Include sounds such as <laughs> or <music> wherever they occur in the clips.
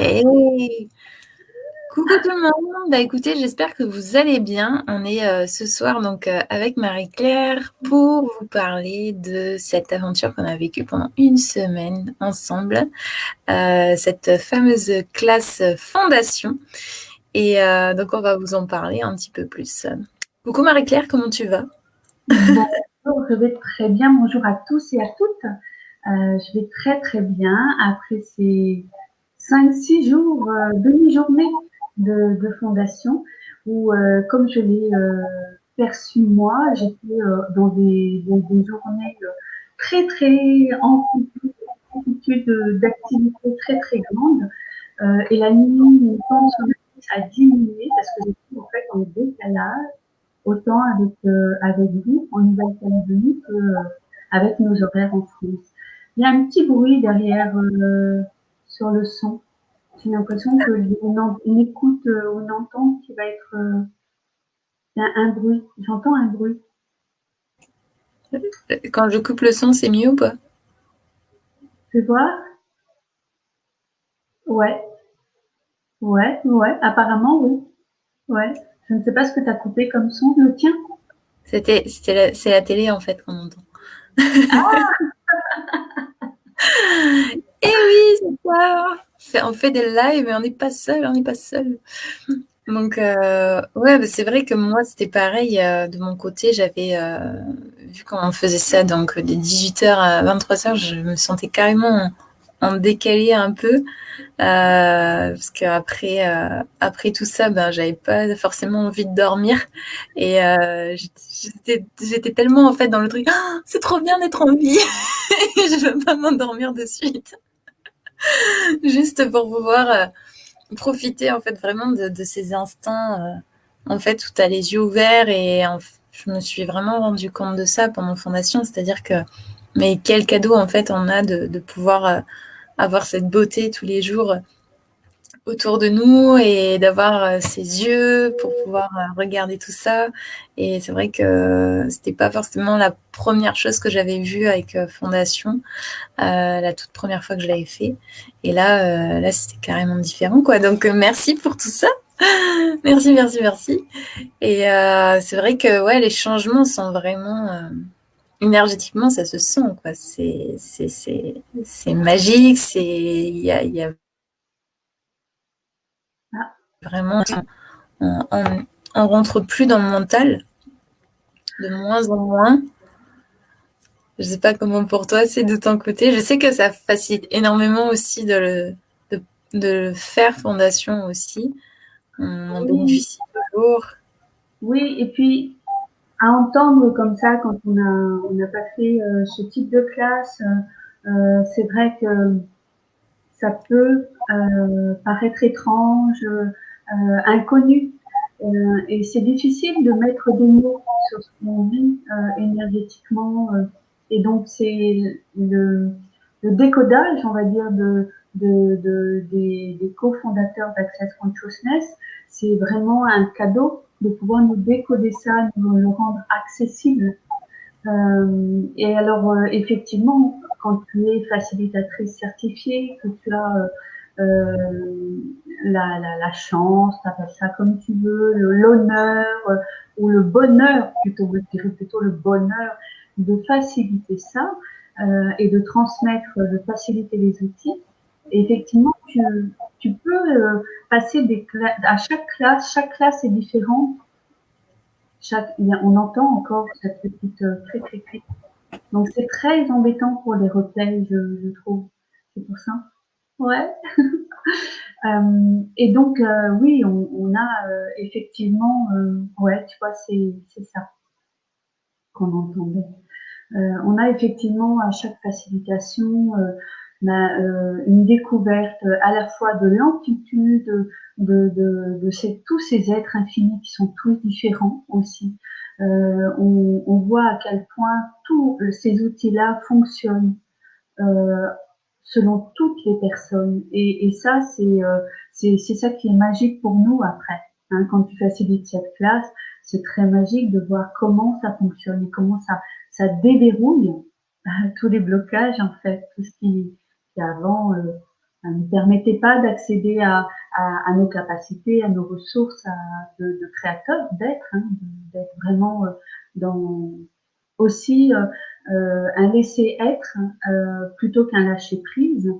Hey Coucou tout le monde, bah écoutez, j'espère que vous allez bien. On est euh, ce soir donc euh, avec Marie-Claire pour vous parler de cette aventure qu'on a vécue pendant une semaine ensemble, euh, cette fameuse classe fondation. Et donc on va vous en parler un petit peu plus. Coucou Marie-Claire, comment tu vas? Bonjour, je vais très bien. Bonjour à tous et à toutes. je vais très très bien après ces 5-6 jours, euh, demi-journée de, fondation, où, euh, comme je l'ai euh, perçu moi, j'étais dans des, journées très, très amplitude d'activité très, très grande. et la nuit, mon temps a diminué parce que j'étais en fait en décalage, autant avec, avec vous en Nouvelle-Calédonie qu'avec nos horaires en France. Il y a un petit bruit derrière sur le son. J'ai l'impression qu'on écoute, euh, on entend qui va être euh, un, bruit. J'entends un bruit. Quand je coupe le son, c'est mieux ou pas? Tu vois? Ouais. Ouais, ouais, apparemment oui. Ouais. Je ne sais pas ce que tu as coupé comme son, le tien. C'était, c'est la télé en fait qu'on entend. Ah <laughs> Eh oui, c'est ça. On fait des lives, mais on n'est pas seul, on n'est pas seul. Donc, euh, ouais, c'est vrai que moi, c'était pareil. Euh, de mon côté, j'avais euh, vu comment on faisait ça, donc de 18h à 23h, je me sentais carrément en, décalé un peu. parce qu'après après tout ça, ben, j'avais pas forcément envie de dormir. Et j'étais tellement en fait dans le truc, «Ah, c'est trop bien d'être en vie, <laughs> je veux pas m'endormir de suite. <laughs> juste pour pouvoir euh, profiter en fait vraiment de, ces instants euh, en fait où tu as les yeux ouverts et je me suis vraiment rendu compte de ça pendant fondation, c'est-à-dire que mais quel cadeau en fait on a de, pouvoir euh, avoir cette beauté tous les jours autour de nous et d'avoir ses yeux pour pouvoir regarder tout ça. Et c'est vrai que c'était pas forcément la première chose que j'avais vue avec Fondation, la toute première fois que je l'avais fait. Et là, là c'était carrément différent, quoi. Donc merci pour tout ça. <laughs> merci, merci, merci. Et c'est vrai que ouais, les changements sont vraiment énergétiquement, ça se sent, quoi. C'est c'est magique. C'est il y a, y a vraiment on, on, rentre plus dans le mental de moins en moins. Je sais pas comment pour toi c'est de ton côté. Je sais que ça facilite énormément aussi de le, de, faire fondation aussi. On en bénéficie toujours. Oui, et puis à entendre comme ça quand on n'a on pas fait euh, ce type de classe, euh, euh, c'est vrai que ça peut paraître étrange, inconnu. et c'est difficile de mettre des mots sur ce qu'on vit énergétiquement. et donc c'est le, le, décodage, on va dire, de, de, de des, des cofondateurs d'Access Consciousness, c'est vraiment un cadeau de pouvoir nous décoder ça, nous le rendre accessible. Euh, et alors, euh, effectivement, quand tu es facilitatrice certifiée, que tu as euh, la, la, la, chance, appelles ça comme tu veux, l'honneur ou le bonheur, plutôt, je dirais plutôt le bonheur de faciliter ça et de transmettre, de faciliter les outils. effectivement, tu, tu peux euh, passer des à chaque classe, chaque classe est différente. Chaque, on entend encore cette petite euh, cric, Donc c'est très embêtant pour les replays, je, je trouve. C'est pour ça. Ouais. <laughs> euh, et donc euh, oui, on, a euh, effectivement, ouais, tu vois, c'est ça qu'on entendait. on a effectivement à chaque facilitation euh, une découverte à la fois de l'amplitude de, de, de tous ces êtres infinis qui sont tous différents aussi. Euh, on, voit à quel point tous ces outils-là fonctionnent euh, selon toutes les personnes. Et, et ça, c'est euh, c'est ça qui est magique pour nous après. Hein, quand tu facilites cette classe, c'est très magique de voir comment ça fonctionne et comment ça, ça déverrouille tous les blocages en fait, tout ce qui, avant euh, ne permettait pas d'accéder à, à, nos capacités, à nos ressources de, de créateurs, d'être, hein, d'être vraiment dans aussi un laisser être plutôt qu'un lâcher prise.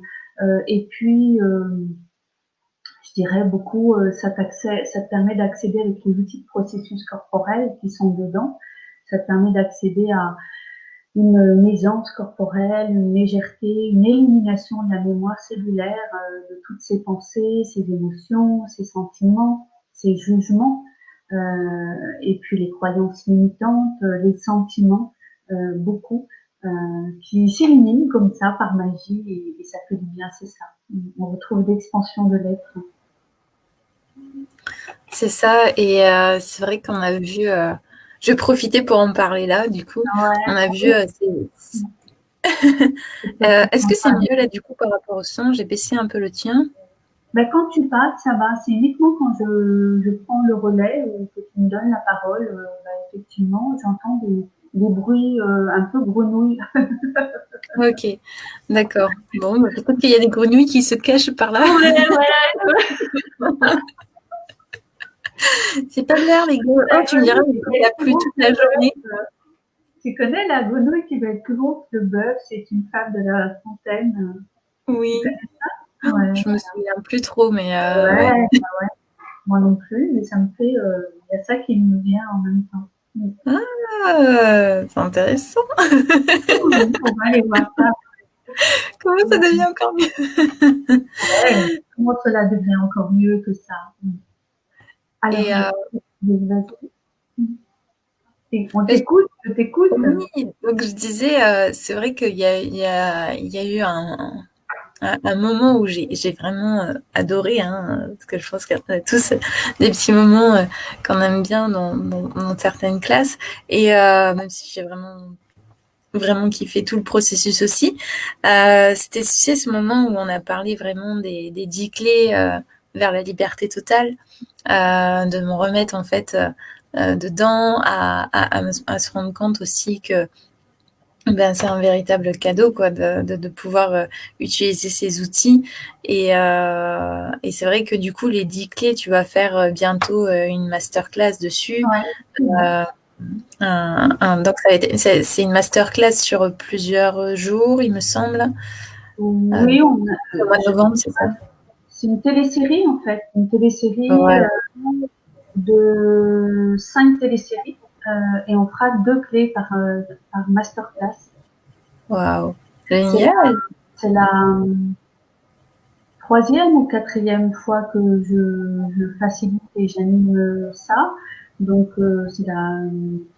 et puis je dirais beaucoup, ça, te permet d'accéder avec les outils de processus corporels qui sont dedans. Ça te permet d'accéder à une maisance corporelle, une légèreté, une élimination de la mémoire cellulaire, euh, de toutes ces pensées, ces émotions, ces sentiments, ces jugements, euh, et puis les croyances limitantes, euh, les sentiments, beaucoup, qui s'éliminent comme ça par magie, et, et ça fait du bien, c'est ça. On retrouve l'expansion de l'être. C'est ça, et c'est vrai qu'on a vu je vais profiter pour en parler là, du coup. On a vu. Euh, <laughs> euh, est-ce que c'est mieux là, du coup, par rapport au son? J'ai baissé un peu le tien. Ben, quand tu parles, ça va. C'est uniquement quand je, je, prends le relais ou que tu me donnes la parole, euh, ben, effectivement, j'entends des, des, bruits un peu grenouilles. <laughs> ok, d'accord. Bon, peut-être qu'il y a des grenouilles qui se cachent par là. <laughs> C'est pas l'air, les gars. Oh, tu me diras, il a plu toute la journée. Tu connais la grenouille qui va être plus grosse que le bœuf C'est une femme de la fontaine. Oui. Ouais. Je me souviens plus trop, mais. Euh, ouais, ouais. Moi non plus, mais ça me fait. Euh, il y a ça qui me vient en même temps. Ah, c'est intéressant. <laughs> On va aller voir ça. Comment ça devient encore mieux? Ouais, Comment cela devient encore mieux que ça? Et, euh, on t'écoute, je t'écoute. Oui, donc je disais, euh, c'est vrai qu'il y a, il y, a, il y a eu un, un, moment où j'ai vraiment euh, adoré, hein, parce que je pense qu'on a tous des petits moments euh, qu'on aime bien dans, dans, certaines classes, et euh, même si j'ai vraiment vraiment kiffé tout le processus aussi, euh, c'était ce moment où on a parlé vraiment des, des dix clés vers la liberté totale, euh, de me remettre en fait euh, euh, dedans, à, à, se rendre compte aussi que ben, c'est un véritable cadeau quoi, de, de, pouvoir utiliser ces outils. Et, et c'est vrai que du coup, les 10 clés, tu vas faire bientôt une masterclass dessus. donc, c'est une masterclass sur plusieurs jours, il me semble. Oui, on a, mois de novembre, c'est ça? C'est une télésérie en fait, une télésérie euh, de cinq téléséries euh, et on fera deux clés par, euh, par masterclass. Waouh, génial! C'est la, troisième ou quatrième fois que je, je facilite et j'anime ça. Donc c'est la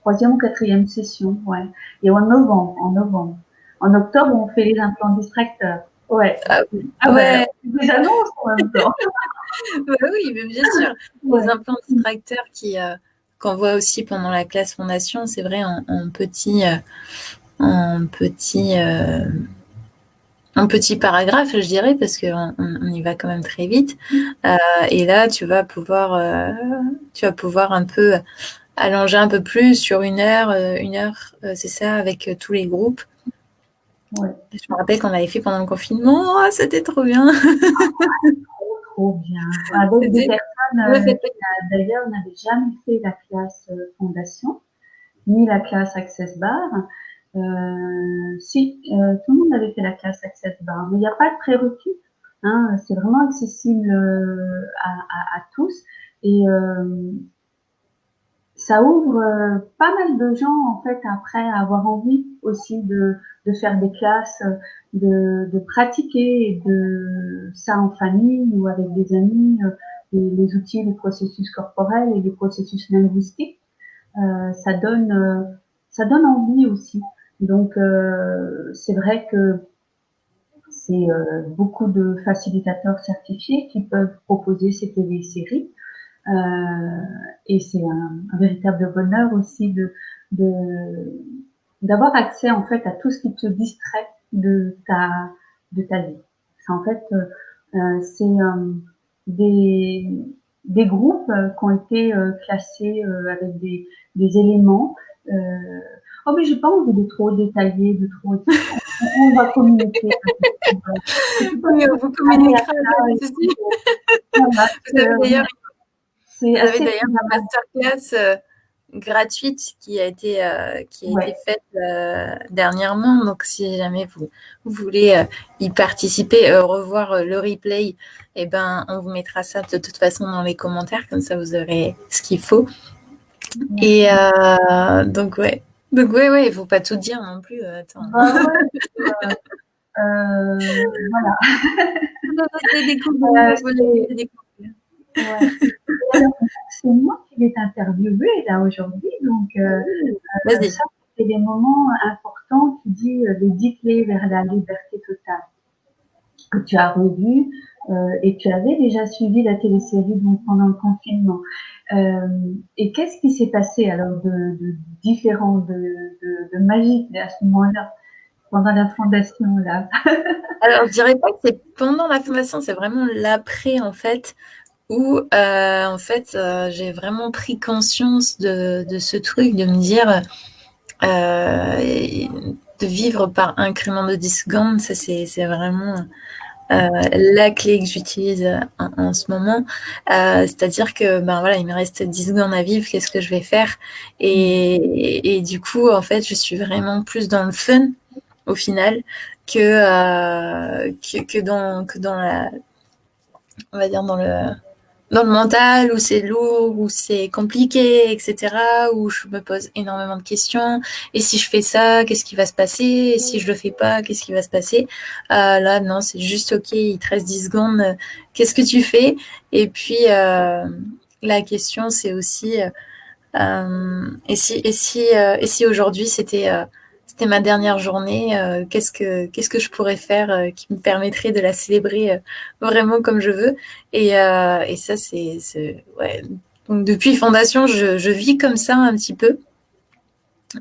troisième ou quatrième session, ouais. Et en novembre, en novembre. En octobre, on fait les implants distracteurs. Ouais. Ah, ah ouais. Des annonces en même temps. <laughs> bah oui, mais bien sûr. Les implants distracteurs qui euh, qu'on voit aussi pendant la classe fondation, c'est vrai en, petit euh, en petit euh, en petit paragraphe, je dirais, parce qu'on on y va quand même très vite. Euh, et là, tu vas pouvoir euh, tu vas pouvoir un peu allonger un peu plus sur une heure, une heure, c'est ça, avec tous les groupes. Ouais. Je me rappelle qu'on avait fait pendant le confinement. Oh, c'était trop bien. <laughs> trop, bien. Avec des personnes, euh, d'ailleurs, on n'avait jamais fait la classe euh, fondation, ni la classe Access Bar. Euh, si, euh, tout le monde avait fait la classe Access Bar, mais il n'y a pas de prérequis. Hein, c'est vraiment accessible à, à, à, tous. Et ça ouvre euh, pas mal de gens en fait après avoir envie aussi de, faire des classes, de, pratiquer ça en famille ou avec des amis, euh, les, outils du processus corporel et du processus linguistique. Euh, ça donne ça donne envie aussi. Donc c'est vrai que c'est beaucoup de facilitateurs certifiés qui peuvent proposer ces télé-séries. Euh, et c'est un, un, véritable bonheur aussi de, de d'avoir accès en fait à tout ce qui te distrait de ta de ta vie. C'est en fait euh, euh c'est euh, des des groupes qui ont été classés avec des, des éléments. oh mais j'ai pas envie de trop détailler, de trop on va communiquer. <laughs> oui, on vous communiquera. Vous avez d'ailleurs une masterclass euh, gratuite qui a été, euh, qui a été faite euh, dernièrement. Donc, si jamais vous, voulez y participer, revoir le replay, eh ben, on vous mettra ça de toute façon dans les commentaires. Comme ça, vous aurez ce qu'il faut. Et donc, ouais. Donc, ouais, ouais, il ne faut pas tout dire non plus. Attends. Ah <laughs> voilà. <laughs> c'est moi qui vais t'interviewer là aujourd'hui, donc euh, euh ça c'est des moments importants qui dit euh, les dix clés vers la liberté totale. Que tu as revu euh, et tu avais déjà suivi la télésérie donc pendant le confinement. Et qu'est-ce qui s'est passé alors de, de différent, de, de, de magique à ce moment-là pendant la fondation là? <laughs> Alors je dirais pas que c'est pendant la fondation, c'est vraiment l'après en fait où euh, en fait euh, j'ai vraiment pris conscience de, ce truc, de me dire euh, de vivre par incrément de 10 secondes, ça c'est vraiment la clé que j'utilise en, ce moment. C'est-à-dire que ben voilà, il me reste 10 secondes à vivre, qu'est-ce que je vais faire? Et, du coup en fait je suis vraiment plus dans le fun au final que, que, dans, que dans la on va dire dans le dans le mental, où c'est lourd, où c'est compliqué, etc., où je me pose énormément de questions. Et si je fais ça, qu'est-ce qui va se passer? Et si je le fais pas, qu'est-ce qui va se passer? Euh, Là, non, c'est juste OK, il te reste 10 secondes, qu'est-ce que tu fais? Et puis, euh, la question, c'est aussi, euh, et si, et si, euh, et si aujourd'hui, c'était euh, c'était ma dernière journée. Euh, qu'est-ce que qu'est-ce que je pourrais faire euh, qui me permettrait de la célébrer euh, vraiment comme je veux Et, et ça, c'est ouais. Donc depuis fondation, je, je, vis comme ça un petit peu.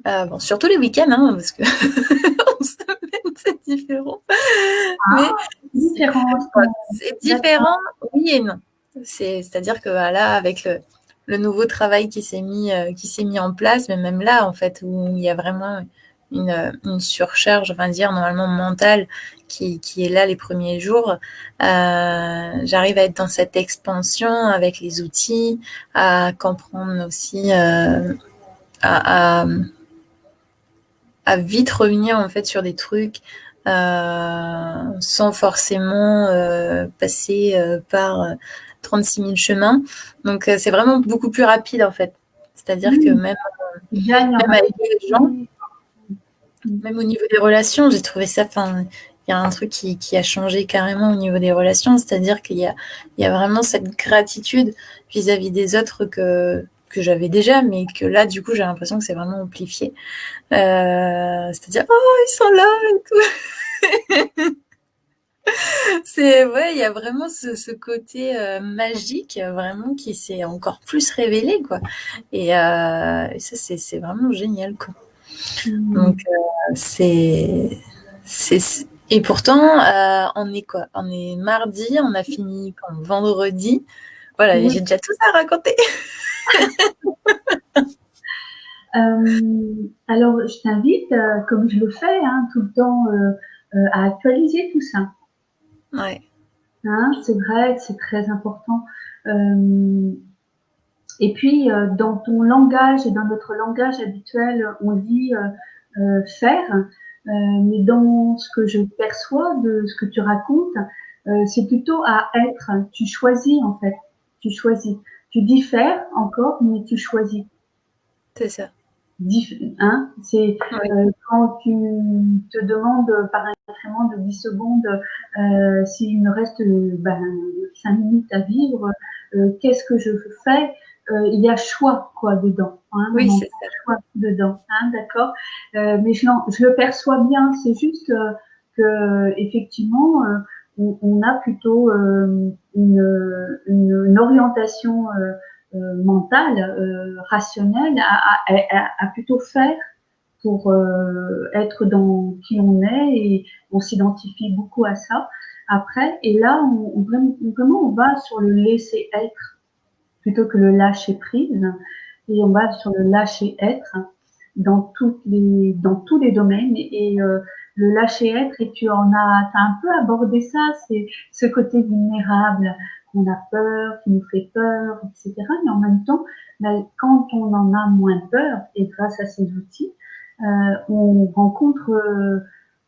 bon, surtout les week-ends, hein, parce que <laughs> en semaine c'est différent. Ah, Mais différent. C'est différent, oui et non. C'est-à-dire que là, avec le, le nouveau travail qui s'est mis, qui s'est mis en place, mais même là, en fait, où il y a vraiment une, une surcharge, enfin dire normalement mentale qui, qui, est là les premiers jours, euh, j'arrive à être dans cette expansion avec les outils, à comprendre aussi, euh, à, à, à, vite revenir en fait sur des trucs euh, sans forcément passer par 36 000 chemins. Donc c'est vraiment beaucoup plus rapide en fait. C'est-à-dire que même, même avec les gens, même au niveau des relations, j'ai trouvé ça. Enfin, il y a un truc qui, qui, a changé carrément au niveau des relations, c'est-à-dire qu'il y a, y a vraiment cette gratitude vis-à-vis des autres que, que j'avais déjà, mais que là, du coup, j'ai l'impression que c'est vraiment amplifié. Euh, c'est-à-dire, oh, ils sont là et tout. <laughs> ouais, il y a vraiment ce, ce côté euh, magique, vraiment qui s'est encore plus révélé, quoi. Et, euh, ça, c'est vraiment génial, quoi. Mmh. Donc, euh, c'est. Et pourtant, euh, on est quoi? On est mardi, on a fini quand vendredi. Voilà, mmh. j'ai déjà tout ça à raconter. <laughs> euh, alors, je t'invite, comme je le fais hein, tout le temps, à actualiser tout ça. Ouais. Hein, c'est vrai, c'est très important. Et puis, euh, dans ton langage et dans notre langage habituel, on dit euh, euh, faire, mais dans ce que je perçois de ce que tu racontes, c'est plutôt à être. Tu choisis en fait. Tu choisis. Tu dis faire encore, mais tu choisis. C'est ça. Hein c'est euh, quand tu te demandes par un incrément de 10 secondes euh, s'il me reste ben, 5 minutes à vivre, euh, qu'est-ce que je fais? Euh, il y a choix quoi dedans. Hein, oui, c'est ça. Choix dedans, hein, d'accord. Euh, mais je, je, le perçois bien. C'est juste euh, que effectivement, on, on, a plutôt une, une, une, orientation mentale, rationnelle, à, à, à, plutôt faire pour être dans qui on est et on s'identifie beaucoup à ça. Après, et là, on, on, vraiment, on va sur le laisser être plutôt que le lâcher prise. Et on va sur le lâcher être dans toutes les dans tous les domaines. Et euh, le lâcher être et tu en as, as un peu abordé ça, c'est ce côté vulnérable qu'on a peur, qui nous fait peur, etc. Mais en même temps, ben, quand on en a moins peur et grâce à ces outils, euh, on rencontre euh,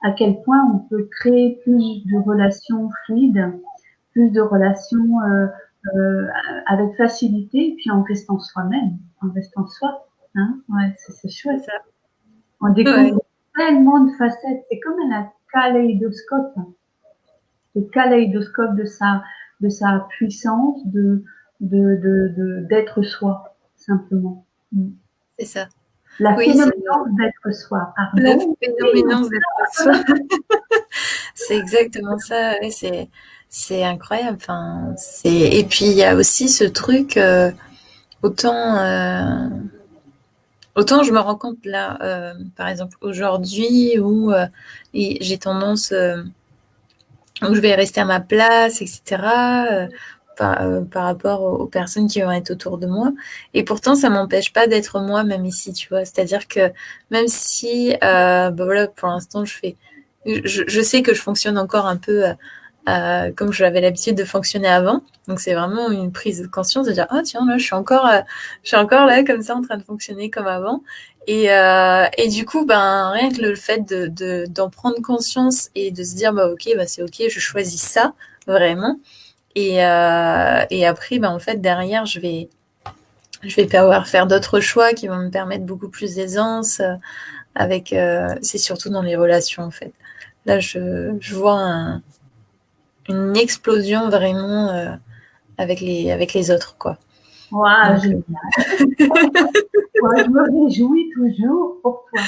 à quel point on peut créer plus de relations fluides, plus de relations euh, euh avec facilité, puis en restant soi-même, en restant soi. Hein ouais, c'est chouette ça. On découvre tellement de facettes. C'est comme un kaléidoscope. Le kaléidoscope de sa, de sa puissance, de, de, d'être de, soi, simplement. Mm. C'est ça. La oui, d'être soi. Pardon. La d'être soi. <laughs> c'est exactement ça. c'est, c'est incroyable. Enfin, c'est... Et puis, il y a aussi ce truc, euh, autant. Euh, Autant je me rends compte là, euh, par exemple aujourd'hui, où euh, j'ai tendance, euh, où je vais rester à ma place, etc. Par, par, rapport aux, personnes qui vont être autour de moi. Et pourtant, ça m'empêche pas d'être moi, même ici, tu vois. C'est-à-dire que même si, bah voilà, pour l'instant, je fais, je, je, sais que je fonctionne encore un peu euh, comme j'avais l'habitude de fonctionner avant. Donc c'est vraiment une prise de conscience de dire ah tiens là je suis encore euh, je suis encore là comme ça en train de fonctionner comme avant. Et, euh, et du coup ben rien que le fait de d'en prendre conscience et de se dire bah ok bah c'est ok je choisis ça vraiment. Et euh, et après ben en fait derrière je vais je vais pouvoir faire d'autres choix qui vont me permettre beaucoup plus d'aisance euh, avec c'est surtout dans les relations en fait. Là je je vois un une explosion vraiment euh, avec, les, avec les autres. Quoi. Wow, génial. je me réjouis toujours pour toi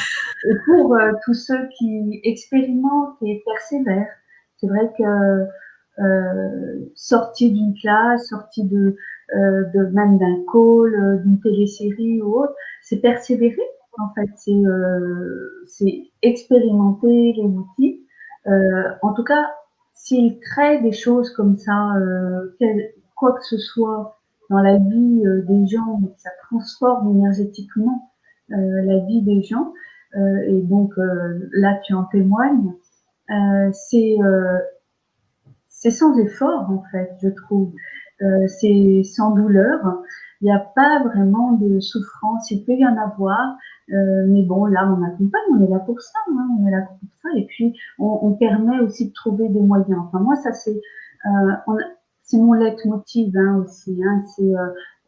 et pour euh, tous ceux qui expérimentent et persévèrent. C'est vrai que euh, sorti d'une classe, sorti de, euh, de même d'un call, d'une télésérie ou autre, c'est persévérer en fait, c'est expérimenter les outils. en tout cas, s'il crée des choses comme ça, euh, quoi que ce soit dans la vie euh, des gens, ça transforme énergétiquement euh, la vie des gens, et donc là tu en témoignes, c'est c'est sans effort en fait, je trouve. c'est sans douleur. Il n'y a pas vraiment de souffrance. Il peut y en avoir, euh, mais bon, là, on accompagne, on est là pour ça, hein, on est là pour ça. Et puis, on, permet aussi de trouver des moyens. Enfin, moi, ça, c'est euh, mon leitmotiv hein, aussi. Hein, c'est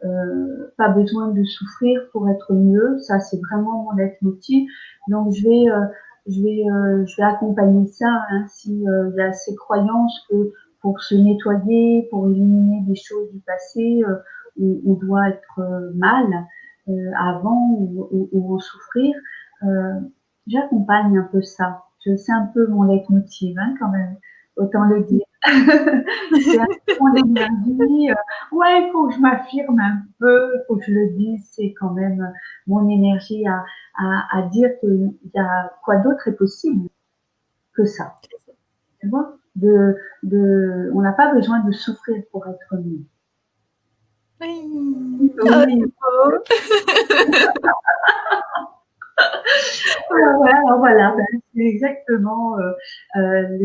euh, pas besoin de souffrir pour être mieux. Ça, c'est vraiment mon leitmotiv. Donc, je vais, je vais, je vais accompagner ça. Hein, S'il y a ces croyances que pour se nettoyer, pour éliminer des choses du passé, on, on, doit être mal. Euh, avant ou, ou, souffrir, euh, j'accompagne un peu ça. C'est un peu mon leitmotiv hein, quand même, autant le dire. <laughs> c'est un peu mon énergie. Euh, ouais, il faut que je m'affirme un peu, il faut que je le dise. C'est quand même mon énergie à, à, à dire qu'il y a quoi d'autre est possible que ça. Tu vois? De, de, on n'a pas besoin de souffrir pour être mieux. Oui. oui. <laughs> voilà, voilà, ben, c'est exactement euh, euh,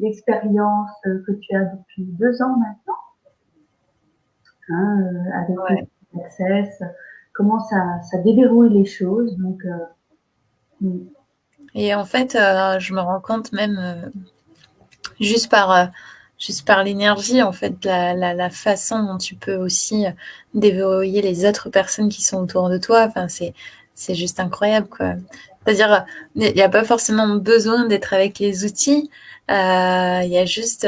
l'expérience que tu as depuis deux ans maintenant, hein, euh, avec ouais. Access, comment ça, ça déverrouille les choses. Donc, mm. Et en fait, je me rends compte même juste par juste par l'énergie, en fait, la, la, façon dont tu peux aussi déverrouiller les autres personnes qui sont autour de toi. Enfin, c'est, c'est juste incroyable, quoi. C'est-à-dire, il n'y a pas forcément besoin d'être avec les outils. Euh, il y a juste,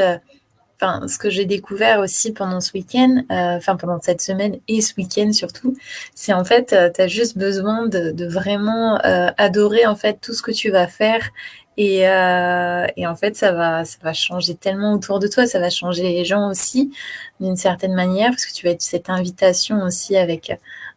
enfin, ce que j'ai découvert aussi pendant ce week-end, euh, enfin, pendant cette semaine et ce week-end surtout, c'est en fait, euh, tu as juste besoin de, de vraiment euh, adorer, en fait, tout ce que tu vas faire et, euh, et, en fait, ça va, ça va changer tellement autour de toi, ça va changer les gens aussi d'une certaine manière, parce que tu vas être cette invitation aussi avec,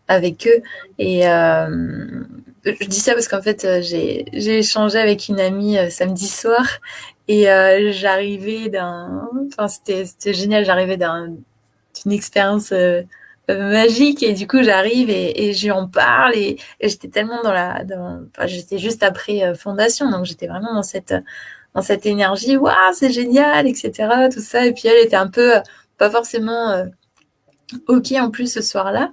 avec eux. Et euh, je dis ça parce qu'en fait, j'ai échangé avec une amie euh, samedi soir et euh, j'arrivais d'un, enfin c'était génial, j'arrivais d'une expérience euh, magique et du coup j'arrive et, et j'en parle et, j'étais tellement dans la dans, enfin, j'étais juste après fondation donc j'étais vraiment dans cette dans cette énergie waouh c'est génial etc tout ça et puis elle était un peu pas forcément ok en plus ce soir-là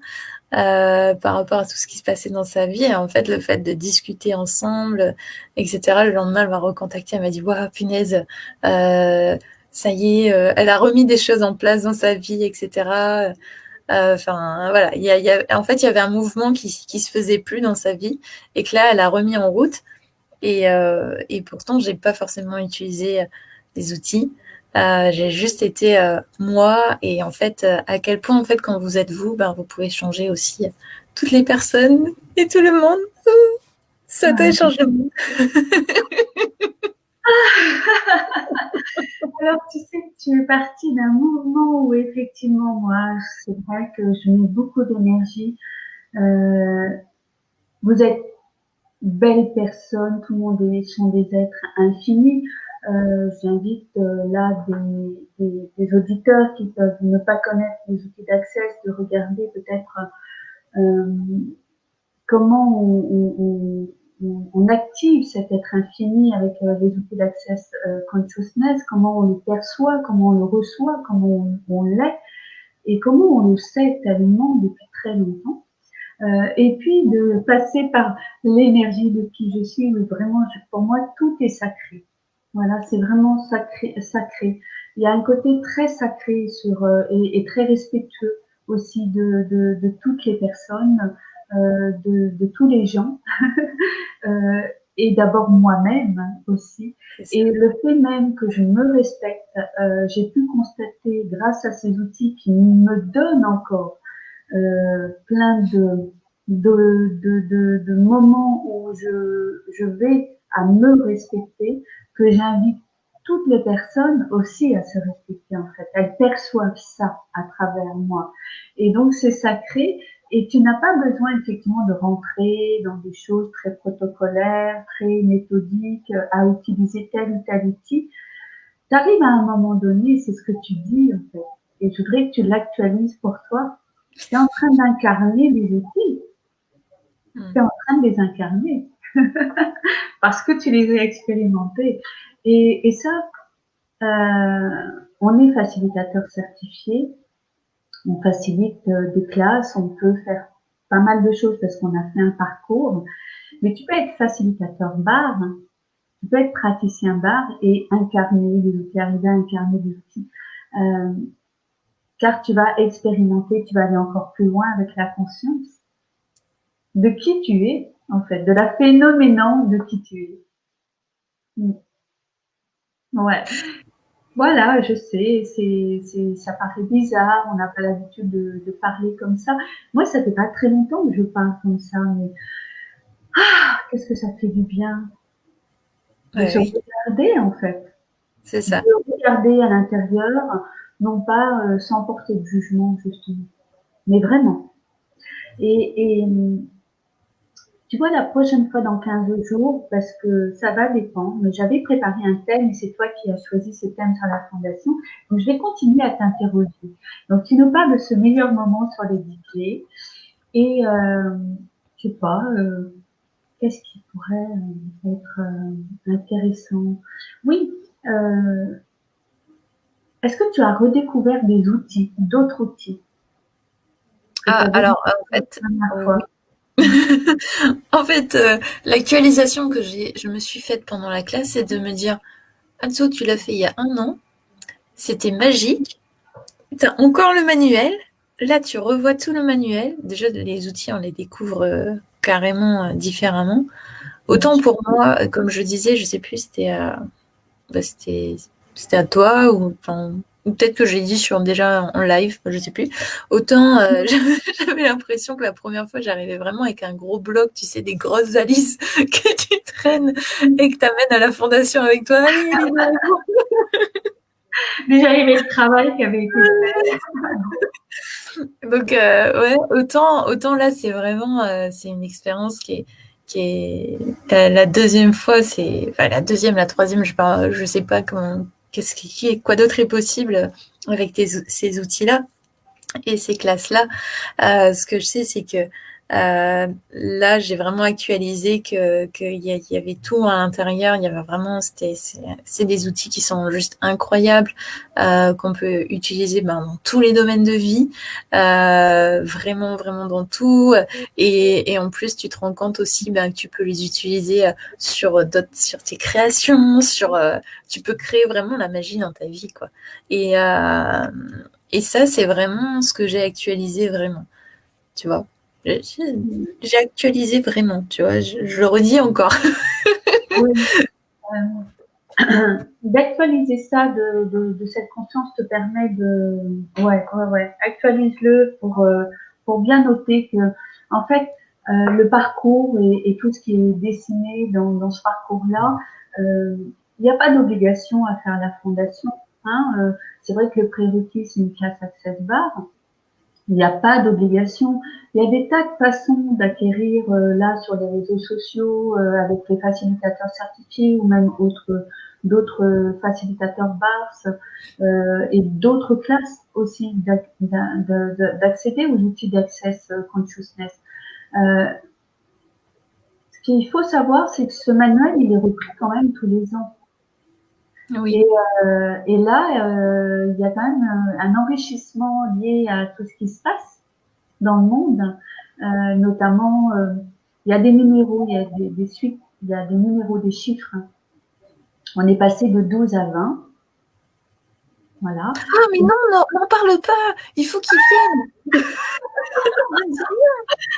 euh, par rapport à tout ce qui se passait dans sa vie. Et en fait, le fait de discuter ensemble, etc. Le lendemain, elle m'a recontacté, elle m'a dit Waouh, punaise, euh, ça y est, euh, elle a remis des choses en place dans sa vie, etc. Enfin, voilà. Il y a, y a, en fait, il y avait un mouvement qui, qui se faisait plus dans sa vie et que là, elle a remis en route. Et, et pourtant, j'ai pas forcément utilisé des outils. Euh, j'ai juste été euh, moi et en fait euh, à quel point en fait quand vous êtes vous, ben, vous pouvez changer aussi toutes les personnes et tout le monde. Ça doit changer. <laughs> <laughs> Alors tu sais que tu es partie d'un mouvement où effectivement moi c'est vrai que je mets beaucoup d'énergie. vous êtes belles personnes, tout le monde est, sont des êtres infinis. Euh, j'invite euh, là des, auditeurs qui peuvent ne pas connaître les outils d'accès de regarder peut-être euh, comment on, active cet être infini avec les outils d'access consciousness, comment on le perçoit, comment on le reçoit, comment on, l'est et comment on le sait tellement depuis très longtemps. et puis de passer par l'énergie de qui je suis, vraiment, pour moi, tout est sacré. Voilà, c'est vraiment sacré, sacré. Il y a un côté très sacré sur euh, et, très respectueux aussi de, de, toutes les personnes, euh, de, de, tous les gens, <laughs> euh, et d'abord moi-même aussi. Et le fait même que je me respecte, j'ai pu constater grâce à ces outils qui me donnent encore plein de, de, de, de, moments où je, je vais à me respecter, que j'invite toutes les personnes aussi à se respecter en fait. Elles perçoivent ça à travers moi. Et donc c'est sacré et tu n'as pas besoin effectivement de rentrer dans des choses très protocolaires, très méthodiques, à utiliser tel ou tel outil. Tu arrives à un moment donné, c'est ce que tu dis en fait. Et je voudrais que tu l'actualises pour toi. Tu es en train d'incarner des outils. Hmm. Tu es en train de les incarner. <laughs> parce que tu les as expérimentés. Et, ça, euh, on est facilitateur certifié, on facilite euh, des classes, on peut faire pas mal de choses parce qu'on a fait un parcours, mais tu peux être facilitateur bar, tu peux être praticien bar et incarner arriver à incarner des outils. Euh, car tu vas expérimenter, tu vas aller encore plus loin avec la conscience de qui tu es, en fait, de la phénoménance de qui tu es. Mm. Ouais. Voilà, je sais, c'est, ça paraît bizarre, on n'a pas l'habitude de, parler comme ça. Moi, ça fait pas très longtemps que je parle comme ça, mais ah, qu'est-ce que ça fait du bien de se regarder en fait. C'est ça. De regarder à l'intérieur, non pas euh, sans porter de jugement justement, mais vraiment. Et, et tu vois, la prochaine fois dans 15 jours, parce que ça va dépendre, mais j'avais préparé un thème et c'est toi qui as choisi ce thème sur la fondation. Donc, je vais continuer à t'interroger. Donc, tu nous parles de ce meilleur moment sur les DJ et, euh, je sais pas, euh, qu'est-ce qui pourrait euh, être euh, intéressant? Oui, est-ce que tu as redécouvert des outils, d'autres outils? Ah, alors, en fait, <laughs> <laughs> en fait, euh, l'actualisation que je me suis faite pendant la classe, c'est de me dire Anso, tu l'as fait il y a un an, c'était magique, tu encore le manuel, là tu revois tout le manuel, déjà les outils on les découvre euh, carrément euh, différemment. Autant pour moi, comme je disais, je sais plus, c'était à, bah, c'était à toi ou peut-être que j'ai dit sur déjà en live, je sais plus. Autant euh, <laughs> j'avais l'impression que la première fois j'arrivais vraiment avec un gros bloc, tu sais, des grosses valises <laughs> que tu traînes et que tu amènes à la fondation avec toi. <laughs> déjà il y avait le travail qui avait été fait. Donc euh, ouais, autant autant là c'est vraiment euh, c'est une expérience qui est qui est la, deuxième fois c'est enfin la deuxième la troisième je ne je sais pas comment qu'est-ce qui, quoi d'autre est possible avec ces outils-là Et ces classes-là, euh, ce que je sais, c'est que euh, là, j'ai vraiment actualisé que qu'il y, y, avait tout à l'intérieur. Il y avait vraiment, c'est des outils qui sont juste incroyables, euh, qu'on peut utiliser ben, dans tous les domaines de vie, euh, vraiment, vraiment dans tout. Et, et, en plus, tu te rends compte aussi ben, que tu peux les utiliser sur d'autres, sur tes créations, sur, euh, tu peux créer vraiment la magie dans ta vie, quoi. Et euh, et ça, c'est vraiment ce que j'ai actualisé vraiment, tu vois. J'ai actualisé vraiment, tu vois, je, le redis encore. <laughs> oui. euh, <clears throat> D'actualiser ça de, cette conscience te permet de... Ouais, ouais, ouais. Actualise-le pour, euh, pour bien noter que, en fait, euh, le parcours et, tout ce qui est dessiné dans, ce parcours-là, il n'y a pas d'obligation à faire la fondation. Hein. C'est vrai que le prérequis, c'est une classe Access Bar. Il n'y a pas d'obligation. Il y a des tas de façons d'acquérir euh, là sur les réseaux sociaux euh, avec les facilitateurs certifiés ou même autres d'autres facilitateurs BARS euh, et d'autres classes aussi d'accéder aux outils d'access consciousness. Euh, ce qu'il faut savoir, c'est que ce manuel, il est repris quand même tous les ans. Oui. Et, euh, et là, euh, il y a quand même un, enrichissement lié à tout ce qui se passe dans le monde, euh, notamment euh, il y a des numéros, il y a des, des, suites, il y a des numéros, des chiffres. On est passé de 12 à 20. Voilà. Ah, mais non, n'en parle pas. Il faut qu'ils viennent.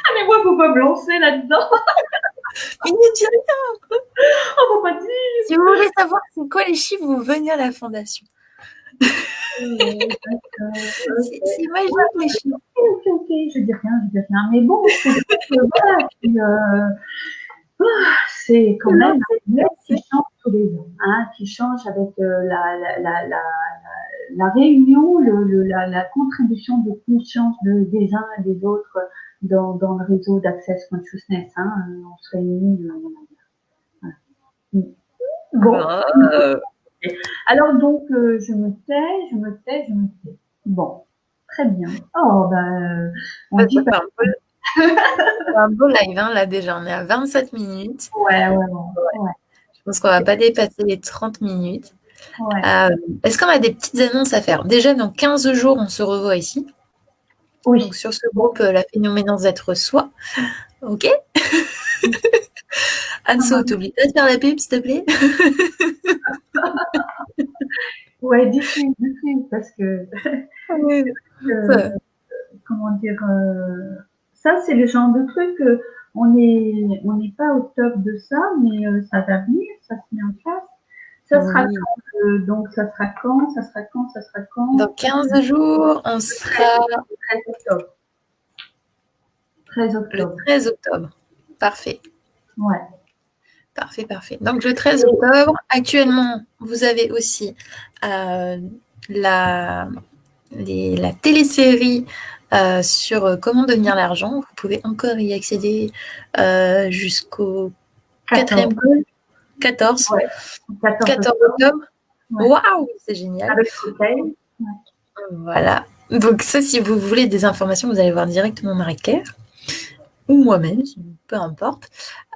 ah, mais moi, faut pas me lancer là-dedans. <laughs> Mais ne dis rien. On va pas dire. Si vous voulez savoir c'est quoi les chiffres, vous venez à la fondation. <laughs> c'est magique les chiffres. Ok, ok, je dis rien, je dis rien. Mais bon, euh, c'est quand même un qui change tous les ans, hein, qui change avec euh, la, la, la, la, la réunion, le, le, la, contribution de conscience de, des uns et des autres dans, dans le réseau d'Access Consciousness. Hein, on se réunit. Voilà. Bon. Ah. Alors donc, euh, je me tais, je me tais, je me tais. Bon, très bien. Oh, ben, on dit pas... un, peu... <laughs> un beau live, hein, là déjà, on est à 27 minutes. Ouais, ouais, ouais. ouais. Je pense qu'on va pas dépasser les 30 minutes. Ouais. Euh, Est-ce qu'on a des petites annonces à faire? Déjà, dans 15 jours, on se revoit ici. Oui. Donc, sur ce groupe, la phénoménance d'être soi. OK <laughs> Anso, ah, t'oublies pas de faire la pub, s'il te plaît? <laughs> Ouais, dis-le, dis parce que. euh, comment dire euh, Ça, c'est le genre de truc. Euh, on n'est on n'est pas au top de ça, mais euh, ça va venir, ça se met en place. Ça sera oui. quand euh, Donc, ça sera quand Ça sera quand Ça sera quand? Dans 15 jours, on sera. 13 octobre. 13 octobre. Le 13 octobre. Parfait. Ouais. Parfait, parfait. Donc, le 13 octobre, actuellement, vous avez aussi euh, la, les, la télésérie euh, sur comment devenir l'argent. Vous pouvez encore y accéder euh, jusqu'au 4e 14. Ouais. 14, 14 octobre. Waouh, wow, c'est génial. Avec ouais. Voilà. Donc ça, si vous voulez des informations, vous allez voir directement Marie-Claire ou moi-même, peu importe.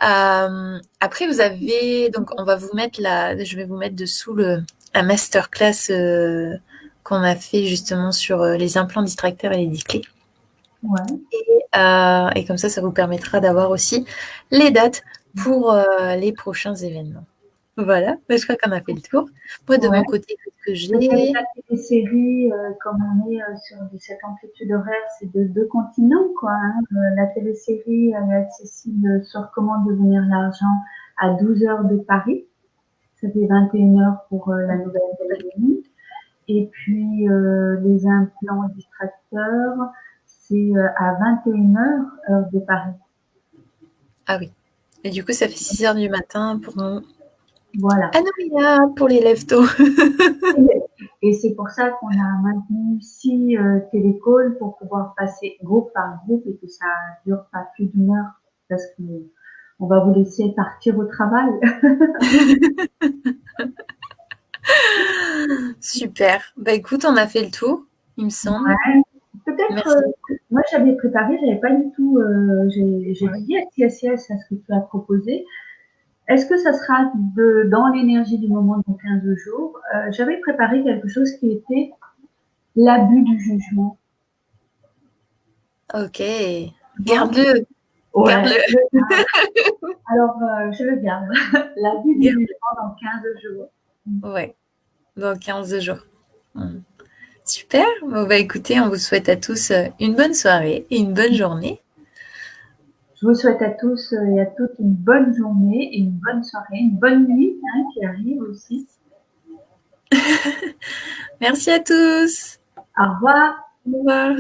Euh, après, vous avez donc on va vous mettre la, je vais vous mettre dessous le la masterclass euh, qu'on a fait justement sur euh, les implants distracteurs et les disclés. Ouais. Et, euh, et, comme ça, ça vous permettra d'avoir aussi les dates pour euh, les prochains événements. Voilà, je crois qu'on a fait le tour. Moi, de ouais. mon côté, ce que j'ai? Les séries, euh, comme on est sur cette amplitude horaire, c'est de deux continents, quoi. Hein. La télésérie, elle est accessible sur comment devenir l'argent à 12 heures de Paris. Ça fait 21 heures pour la Nouvelle-Calédonie. Et puis, les implants distracteurs, c'est à 21 heures, heure de Paris. Ah oui. Et du coup, ça fait 6 heures du matin pour nous. Voilà. Ah non, pour les lève-tôt. Et c'est pour ça qu'on a maintenu six euh, télécalls pour pouvoir passer groupe par groupe et que ça dure pas plus d'une heure parce que on va vous laisser partir au travail. <laughs> Super. Bah écoute, on a fait le tour, il me semble. Ouais, peut-être, euh, moi j'avais préparé, j'avais pas du tout, euh, j'ai dit à CSS à ce que tu as proposé. Est-ce que ça sera de, dans l'énergie du moment dans 15 jours? Euh, J'avais préparé quelque chose qui était l'abus du jugement. Ok, garde-le. Garde-le. <laughs> Alors, je le garde. <laughs> L'abus du jugement dans 15 jours. Ouais, dans 15 jours. Super. Bon, bah, écoutez, on vous souhaite à tous euh, une bonne soirée et une bonne journée. Je vous souhaite à tous euh, et à toutes une bonne journée et une bonne soirée, une bonne nuit hein, qui arrive aussi. <laughs> Merci à tous. Au revoir. Au revoir.